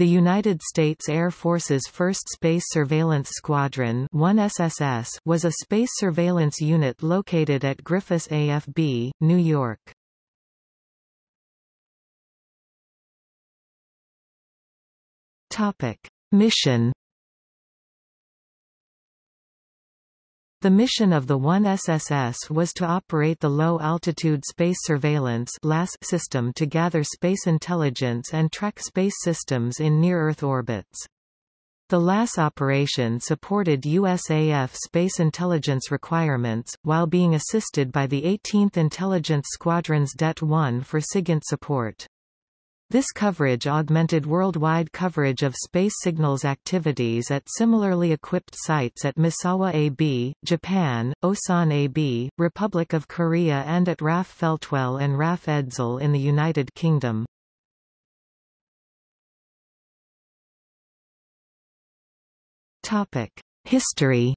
The United States Air Force's 1st Space Surveillance Squadron 1SSS was a space surveillance unit located at Griffiss AFB, New York. Mission The mission of the 1SSS was to operate the Low-Altitude Space Surveillance system to gather space intelligence and track space systems in near-Earth orbits. The LAS operation supported USAF space intelligence requirements, while being assisted by the 18th Intelligence Squadron's DET-1 for SIGINT support. This coverage augmented worldwide coverage of space signals activities at similarly equipped sites at Misawa AB, Japan, Osan AB, Republic of Korea and at RAF Feltwell and RAF Edzell in the United Kingdom. History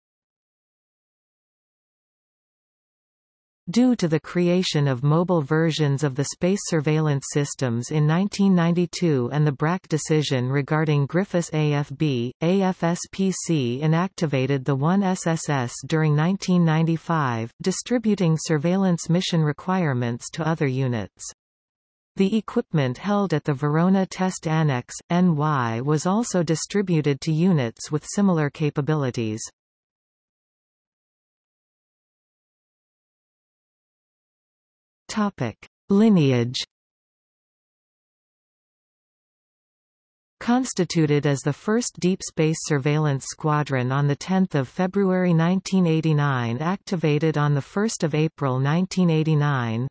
Due to the creation of mobile versions of the space surveillance systems in 1992 and the BRAC decision regarding Griffiss AFB, AFSPC inactivated the 1SSS during 1995, distributing surveillance mission requirements to other units. The equipment held at the Verona Test Annex, NY was also distributed to units with similar capabilities. Topic: Lineage. Constituted as the first deep space surveillance squadron on 10 February 1989 activated on 1 April 1989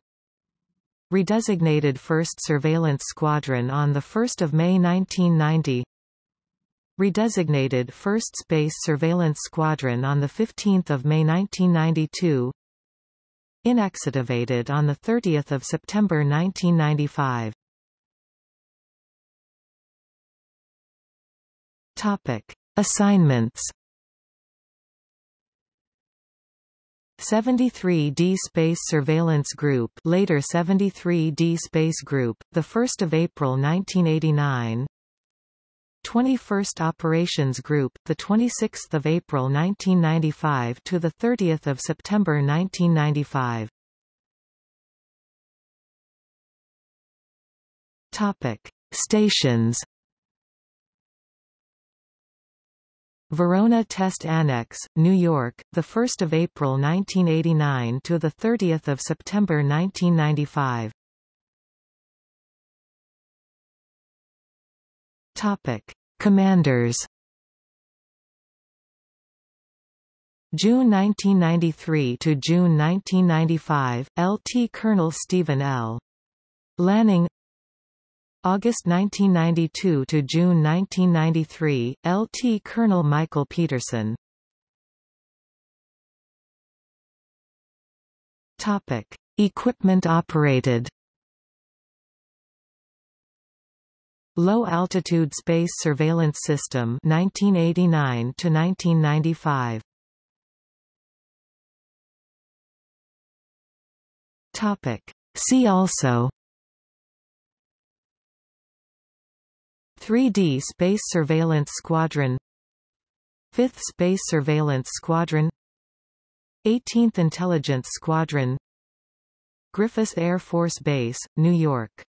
Redesignated 1st Surveillance Squadron on 1 May 1990 Redesignated 1st Space Surveillance Squadron on 15 May 1992 Inactivated on 30 September 1995. Topic. Assignments 73D Space Surveillance Group later 73D Space Group, 1 April 1989 21st Operations Group, the 26th of April 1995 to the 30th of September 1995. Topic: Stations. Verona Test Annex, New York, the 1st of April 1989 to the 30th of September 1995. Topic: Commanders. June 1993 to June 1995, LT Colonel Stephen L. Lanning. August 1992 to June 1993, LT Colonel Michael Peterson. Topic: Equipment operated. Low Altitude Space Surveillance System 1989 to 1995 Topic. See also. 3D Space Surveillance Squadron. 5th Space Surveillance Squadron. 18th Intelligence Squadron. Griffiss Air Force Base, New York